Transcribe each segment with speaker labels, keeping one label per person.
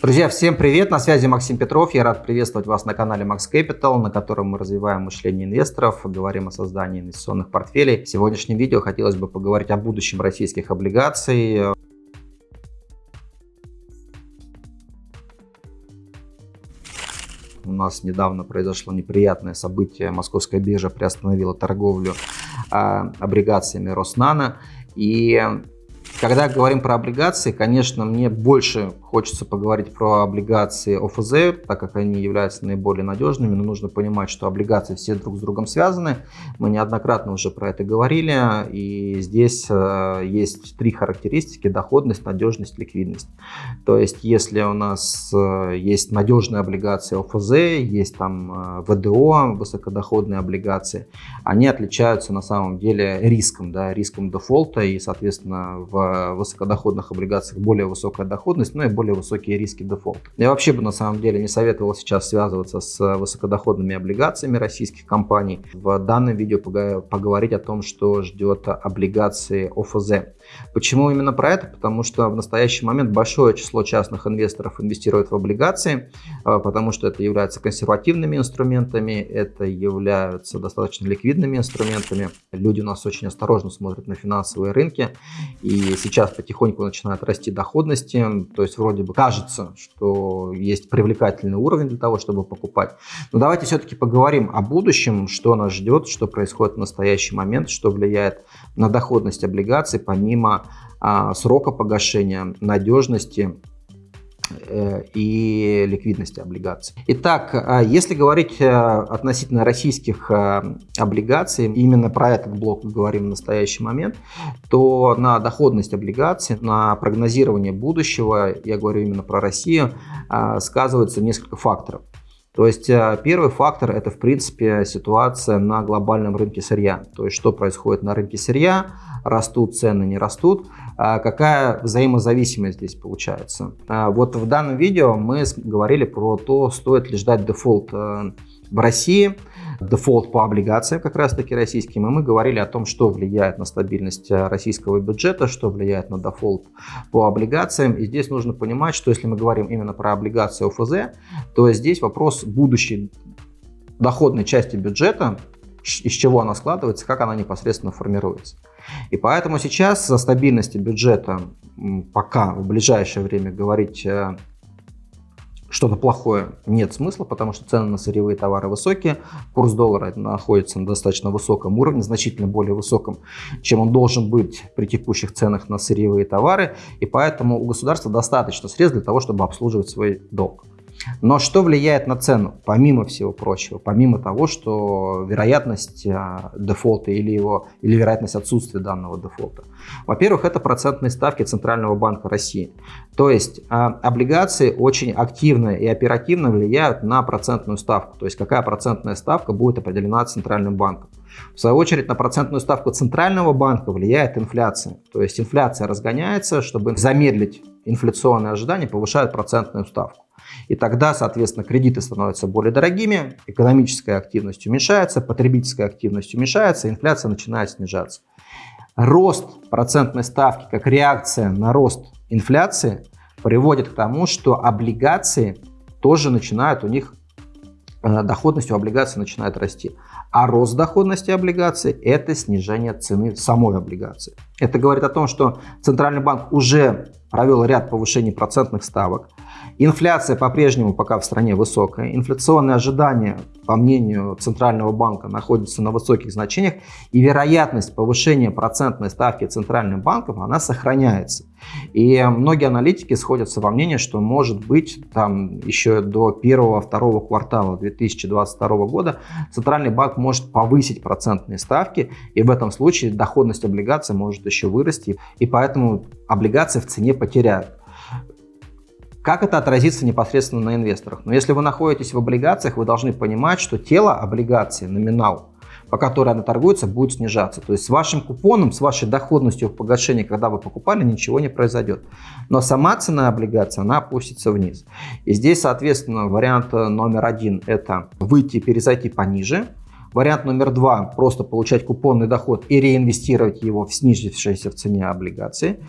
Speaker 1: Друзья, всем привет! На связи Максим Петров. Я рад приветствовать вас на канале Max Capital, на котором мы развиваем мышление инвесторов, говорим о создании инвестиционных портфелей. В сегодняшнем видео хотелось бы поговорить о будущем российских облигаций. У нас недавно произошло неприятное событие. Московская биржа приостановила торговлю а, облигациями Роснана. И когда говорим про облигации, конечно, мне больше хочется поговорить про облигации ОФЗ, так как они являются наиболее надежными, но нужно понимать, что облигации все друг с другом связаны. Мы неоднократно уже про это говорили, и здесь э, есть три характеристики – доходность, надежность, ликвидность. То есть, если у нас э, есть надежные облигации ОФЗ, есть там э, ВДО, высокодоходные облигации, они отличаются на самом деле риском, да, риском дефолта, и, соответственно, в высокодоходных облигациях более высокая доходность, ну и более высокие риски дефолта. Я вообще бы на самом деле не советовал сейчас связываться с высокодоходными облигациями российских компаний. В данном видео поговорить о том, что ждет облигации ОФЗ. Почему именно про это? Потому что в настоящий момент большое число частных инвесторов инвестирует в облигации, а, потому что это является консервативными инструментами, это являются достаточно ликвидными инструментами. Люди у нас очень осторожно смотрят на финансовые рынки, и сейчас потихоньку начинают расти доходности, то есть вроде бы кажется, что есть привлекательный уровень для того, чтобы покупать. Но давайте все-таки поговорим о будущем, что нас ждет, что происходит в настоящий момент, что влияет на доходность облигаций, помимо а, срока погашения, надежности э, и ликвидности облигаций. Итак, а, если говорить э, относительно российских э, облигаций, именно про этот блок мы говорим в настоящий момент, то на доходность облигаций, на прогнозирование будущего, я говорю именно про Россию, а, сказывается несколько факторов. То есть э, первый фактор это в принципе ситуация на глобальном рынке сырья. То есть что происходит на рынке сырья, растут цены, не растут, а какая взаимозависимость здесь получается. А вот в данном видео мы говорили про то, стоит ли ждать дефолт э, в России, дефолт по облигациям как раз таки российским, и мы говорили о том, что влияет на стабильность э, российского бюджета, что влияет на дефолт по облигациям. И здесь нужно понимать, что если мы говорим именно про облигации ОФЗ, то здесь вопрос будущей доходной части бюджета, из чего она складывается, как она непосредственно формируется. И поэтому сейчас за стабильности бюджета пока в ближайшее время говорить э, что-то плохое нет смысла, потому что цены на сырьевые товары высокие, курс доллара находится на достаточно высоком уровне, значительно более высоком, чем он должен быть при текущих ценах на сырьевые товары, и поэтому у государства достаточно средств для того, чтобы обслуживать свой долг. Но что влияет на цену, помимо всего прочего, помимо того, что вероятность а, дефолта или, его, или вероятность отсутствия данного дефолта? Во-первых, это процентные ставки Центрального банка России. То есть а, облигации очень активно и оперативно влияют на процентную ставку. То есть какая процентная ставка будет определена Центральным банком. В свою очередь на процентную ставку Центрального банка влияет инфляция. То есть инфляция разгоняется, чтобы замедлить инфляционные ожидания, повышают процентную ставку. И тогда, соответственно, кредиты становятся более дорогими, экономическая активность уменьшается, потребительская активность уменьшается, инфляция начинает снижаться. Рост процентной ставки как реакция на рост инфляции приводит к тому, что облигации тоже начинают, у них доходность у облигаций начинает расти. А рост доходности облигаций – это снижение цены самой облигации. Это говорит о том, что Центральный банк уже провел ряд повышений процентных ставок. Инфляция по-прежнему пока в стране высокая. Инфляционные ожидания, по мнению Центрального банка, находятся на высоких значениях. И вероятность повышения процентной ставки Центральным банком, она сохраняется. И многие аналитики сходятся во мнении, что может быть там еще до первого-второго квартала 2022 года Центральный банк может повысить процентные ставки. И в этом случае доходность облигаций может еще вырасти. И поэтому облигации в цене потеряют. Как это отразится непосредственно на инвесторах? Но если вы находитесь в облигациях, вы должны понимать, что тело облигации, номинал, по которой она торгуется, будет снижаться. То есть с вашим купоном, с вашей доходностью в погашении, когда вы покупали, ничего не произойдет. Но сама цена облигации, она опустится вниз. И здесь, соответственно, вариант номер один – это выйти перезайти пониже. Вариант номер два – просто получать купонный доход и реинвестировать его в снизившиеся в цене облигации.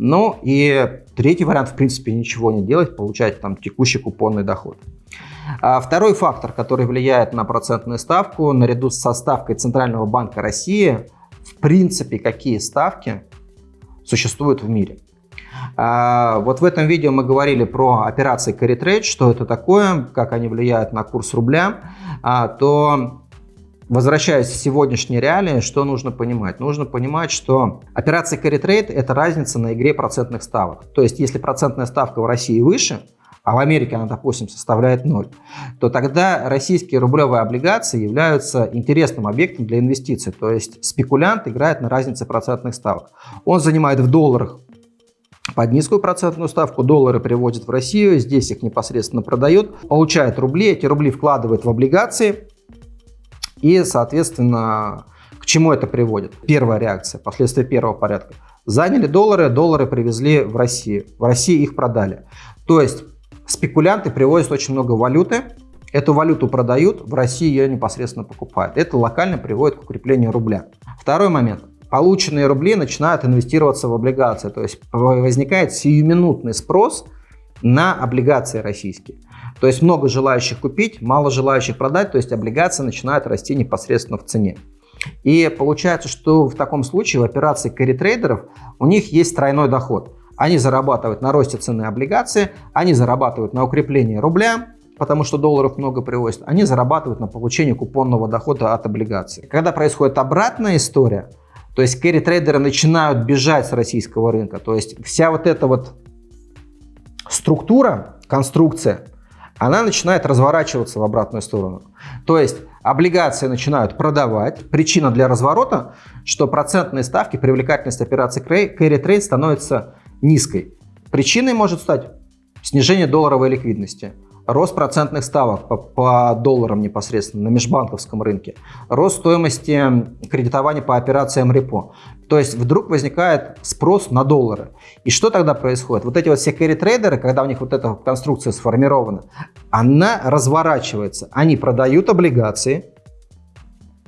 Speaker 1: Ну и третий вариант, в принципе, ничего не делать, получать там текущий купонный доход. А второй фактор, который влияет на процентную ставку, наряду со ставкой Центрального банка России, в принципе, какие ставки существуют в мире. А, вот в этом видео мы говорили про операции carry trade, что это такое, как они влияют на курс рубля, а, то Возвращаясь в сегодняшние реалии, что нужно понимать? Нужно понимать, что операция carry trade – это разница на игре процентных ставок. То есть, если процентная ставка в России выше, а в Америке она, допустим, составляет 0, то тогда российские рублевые облигации являются интересным объектом для инвестиций. То есть спекулянт играет на разнице процентных ставок. Он занимает в долларах под низкую процентную ставку, доллары приводит в Россию, здесь их непосредственно продает, получает рубли, эти рубли вкладывает в облигации и, соответственно, к чему это приводит? Первая реакция, последствия первого порядка. Заняли доллары, доллары привезли в Россию, в России их продали. То есть спекулянты привозят очень много валюты, Эту валюту продают, в России ее непосредственно покупают. Это локально приводит к укреплению рубля. Второй момент полученные рубли начинают инвестироваться в облигации. То есть возникает сиюминутный спрос на облигации российские. То есть много желающих купить, мало желающих продать, то есть облигации начинают расти непосредственно в цене. И получается, что в таком случае в операции carry-трейдеров у них есть тройной доход. Они зарабатывают на росте цены облигации, они зарабатывают на укреплении рубля, потому что долларов много привозят, они зарабатывают на получении купонного дохода от облигаций. Когда происходит обратная история, то есть carry-трейдеры начинают бежать с российского рынка. То есть вся вот эта вот структура, конструкция, она начинает разворачиваться в обратную сторону. То есть облигации начинают продавать. Причина для разворота, что процентные ставки, привлекательность операций carry trade становится низкой. Причиной может стать снижение долларовой ликвидности рост процентных ставок по, по долларам непосредственно на межбанковском рынке, рост стоимости кредитования по операциям репо. То есть вдруг возникает спрос на доллары. И что тогда происходит? Вот эти вот все carry-трейдеры, когда у них вот эта конструкция сформирована, она разворачивается. Они продают облигации,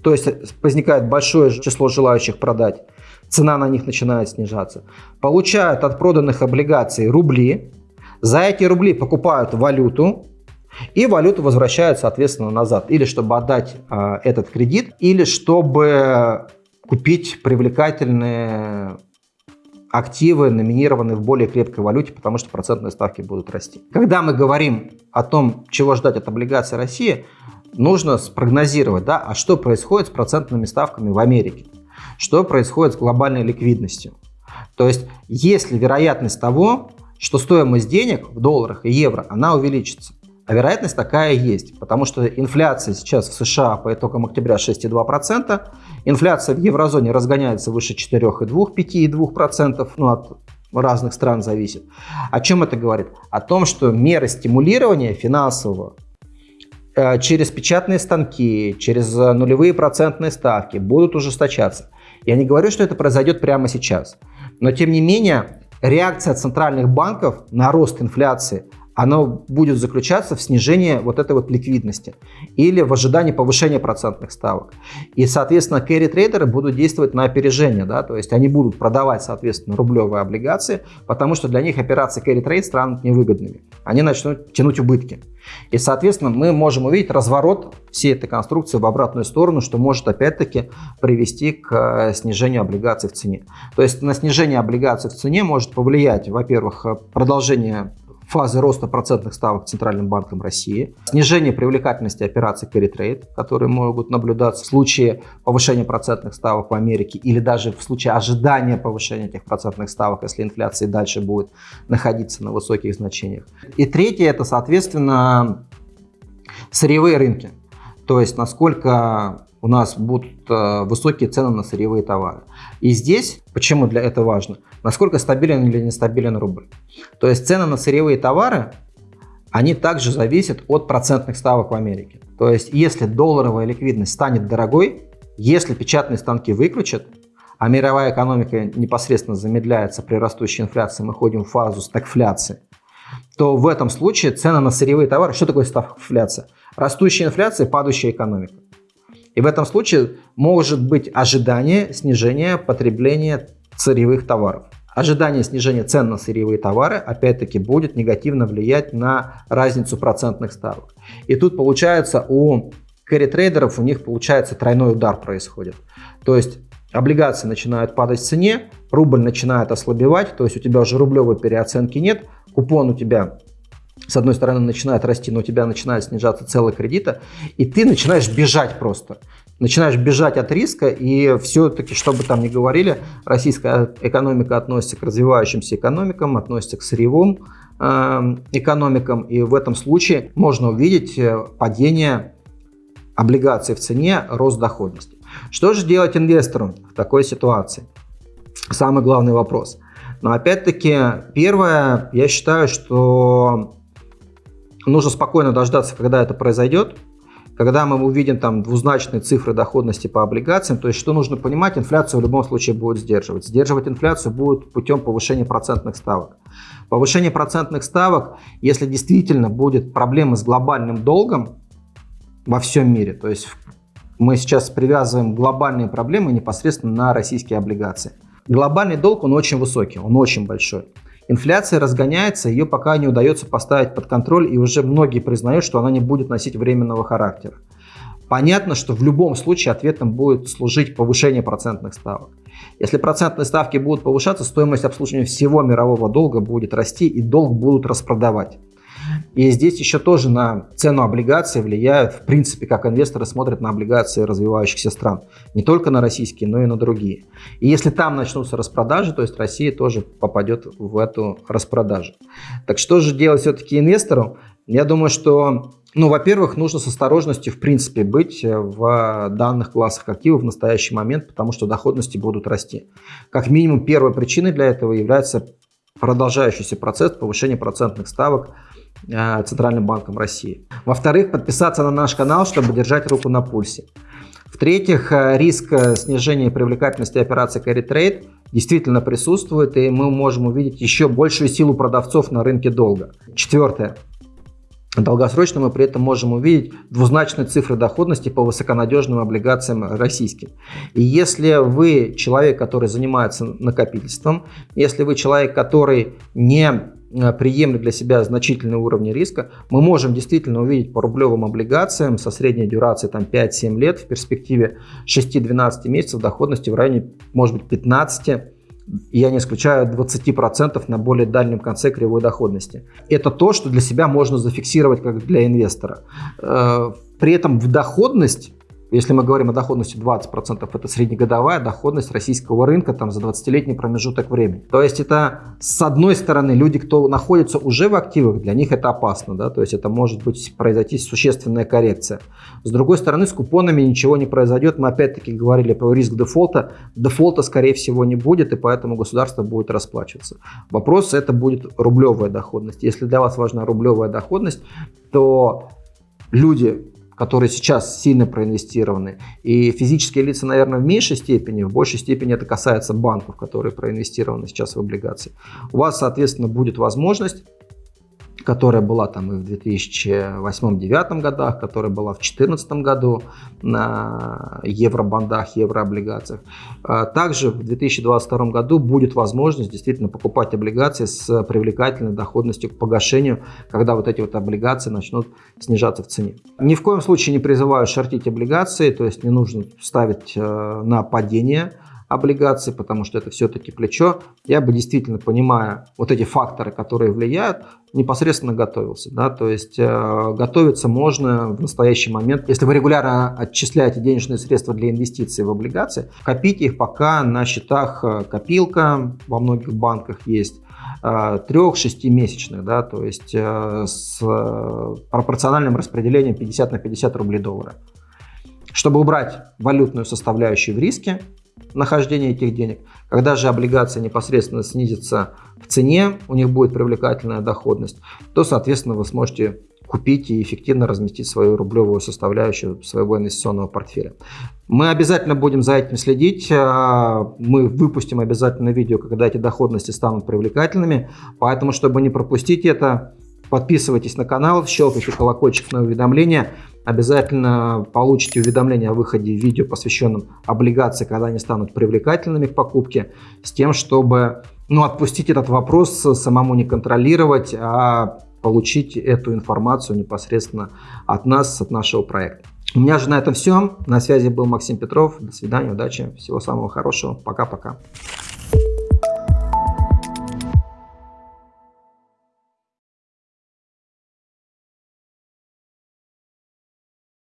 Speaker 1: то есть возникает большое число желающих продать, цена на них начинает снижаться. Получают от проданных облигаций рубли, за эти рубли покупают валюту, и валюта возвращают, соответственно, назад. Или чтобы отдать э, этот кредит, или чтобы купить привлекательные активы, номинированные в более крепкой валюте, потому что процентные ставки будут расти. Когда мы говорим о том, чего ждать от облигаций России, нужно спрогнозировать, да, а что происходит с процентными ставками в Америке, что происходит с глобальной ликвидностью. То есть, есть ли вероятность того, что стоимость денег в долларах и евро, она увеличится. А вероятность такая есть, потому что инфляция сейчас в США по итогам октября 6,2%, инфляция в еврозоне разгоняется выше 4,2%, 5,2%, ну, от разных стран зависит. О чем это говорит? О том, что меры стимулирования финансового э, через печатные станки, через нулевые процентные ставки будут ужесточаться. Я не говорю, что это произойдет прямо сейчас, но тем не менее реакция центральных банков на рост инфляции – оно будет заключаться в снижении вот этой вот ликвидности или в ожидании повышения процентных ставок. И, соответственно, carry-трейдеры будут действовать на опережение, да, то есть они будут продавать, соответственно, рублевые облигации, потому что для них операции carry-трейд станут невыгодными. Они начнут тянуть убытки. И, соответственно, мы можем увидеть разворот всей этой конструкции в обратную сторону, что может опять-таки привести к э, снижению облигаций в цене. То есть на снижение облигаций в цене может повлиять, во-первых, продолжение фазы роста процентных ставок Центральным банком России, снижение привлекательности операций carry trade, которые могут наблюдаться в случае повышения процентных ставок в Америке или даже в случае ожидания повышения этих процентных ставок, если инфляция дальше будет находиться на высоких значениях. И третье, это, соответственно, сырьевые рынки. То есть, насколько у нас будут э, высокие цены на сырьевые товары. И здесь, почему для этого важно, насколько стабилен или нестабилен рубль. То есть цены на сырьевые товары, они также зависят от процентных ставок в Америке. То есть если долларовая ликвидность станет дорогой, если печатные станки выключат, а мировая экономика непосредственно замедляется при растущей инфляции, мы ходим в фазу стагфляции, то в этом случае цены на сырьевые товары, что такое стагфляция? Растущая инфляция, падающая экономика. И в этом случае может быть ожидание снижения потребления сырьевых товаров. ожидание снижения цен на сырьевые товары, опять-таки, будет негативно влиять на разницу процентных ставок. И тут получается у кэрри-трейдеров у них получается тройной удар происходит. То есть облигации начинают падать в цене, рубль начинает ослабевать, то есть у тебя уже рублевой переоценки нет, купон у тебя с одной стороны начинает расти, но у тебя начинает снижаться целый кредита, и ты начинаешь бежать просто. Начинаешь бежать от риска, и все-таки, что бы там ни говорили, российская экономика относится к развивающимся экономикам, относится к сырьевым э, экономикам, и в этом случае можно увидеть э, падение облигаций в цене, рост доходности. Что же делать инвестору в такой ситуации? Самый главный вопрос. Но опять-таки, первое, я считаю, что нужно спокойно дождаться, когда это произойдет, когда мы увидим там двузначные цифры доходности по облигациям, то есть что нужно понимать, инфляцию в любом случае будет сдерживать. Сдерживать инфляцию будет путем повышения процентных ставок. Повышение процентных ставок, если действительно будет проблема с глобальным долгом во всем мире, то есть мы сейчас привязываем глобальные проблемы непосредственно на российские облигации. Глобальный долг, он очень высокий, он очень большой. Инфляция разгоняется, ее пока не удается поставить под контроль, и уже многие признают, что она не будет носить временного характера. Понятно, что в любом случае ответом будет служить повышение процентных ставок. Если процентные ставки будут повышаться, стоимость обслуживания всего мирового долга будет расти и долг будут распродавать. И здесь еще тоже на цену облигаций влияют, в принципе, как инвесторы смотрят на облигации развивающихся стран. Не только на российские, но и на другие. И если там начнутся распродажи, то есть Россия тоже попадет в эту распродажу. Так что же делать все-таки инвестору? Я думаю, что, ну, во-первых, нужно с осторожностью, в принципе, быть в данных классах активов в настоящий момент, потому что доходности будут расти. Как минимум, первой причиной для этого является продолжающийся процесс повышения процентных ставок Э, Центральным банком России. Во-вторых, подписаться на наш канал, чтобы держать руку на пульсе. В-третьих, э, риск э, снижения привлекательности операций carry trade действительно присутствует, и мы можем увидеть еще большую силу продавцов на рынке долга. Четвертое. Долгосрочно мы при этом можем увидеть двузначные цифры доходности по высоконадежным облигациям российским. И если вы человек, который занимается накопительством, если вы человек, который не Э, приемлет для себя значительные уровни риска, мы можем действительно увидеть по рублевым облигациям со средней дюрацией там 5-7 лет в перспективе 6-12 месяцев доходности в районе может быть 15 я не исключаю 20% на более дальнем конце кривой доходности. Это то, что для себя можно зафиксировать как для инвестора. Э, при этом в доходность если мы говорим о доходности 20%, это среднегодовая доходность российского рынка там, за 20-летний промежуток времени. То есть это, с одной стороны, люди, кто находится уже в активах, для них это опасно, да? то есть это может быть произойти существенная коррекция. С другой стороны, с купонами ничего не произойдет. Мы опять-таки говорили про риск дефолта. Дефолта, скорее всего, не будет, и поэтому государство будет расплачиваться. Вопрос, это будет рублевая доходность. Если для вас важна рублевая доходность, то люди которые сейчас сильно проинвестированы. И физические лица, наверное, в меньшей степени, в большей степени это касается банков, которые проинвестированы сейчас в облигации. У вас, соответственно, будет возможность которая была там и в 2008-2009 годах, которая была в 2014 году на евробандах, еврооблигациях. А также в 2022 году будет возможность действительно покупать облигации с привлекательной доходностью к погашению, когда вот эти вот облигации начнут снижаться в цене. Ни в коем случае не призываю шортить облигации, то есть не нужно ставить э, на падение облигаций, потому что это все-таки плечо, я бы действительно, понимая вот эти факторы, которые влияют, непосредственно готовился. Да? То есть э, готовиться можно в настоящий момент. Если вы регулярно отчисляете денежные средства для инвестиций в облигации, копите их пока на счетах э, копилка, во многих банках есть, э, трех-шестимесячных, да, то есть э, с пропорциональным распределением 50 на 50 рублей доллара. Чтобы убрать валютную составляющую в риске, нахождения этих денег. Когда же облигация непосредственно снизится в цене, у них будет привлекательная доходность, то, соответственно, вы сможете купить и эффективно разместить свою рублевую составляющую своего инвестиционного портфеля. Мы обязательно будем за этим следить. А, мы выпустим обязательно видео, когда эти доходности станут привлекательными. Поэтому, чтобы не пропустить это, подписывайтесь на канал, щелкайте колокольчик на уведомления обязательно получите уведомление о выходе видео, посвященном облигации, когда они станут привлекательными к покупке, с тем, чтобы ну, отпустить этот вопрос, самому не контролировать, а получить эту информацию непосредственно от нас, от нашего проекта. У меня же на этом все. На связи был Максим Петров. До свидания, удачи, всего самого хорошего. Пока-пока.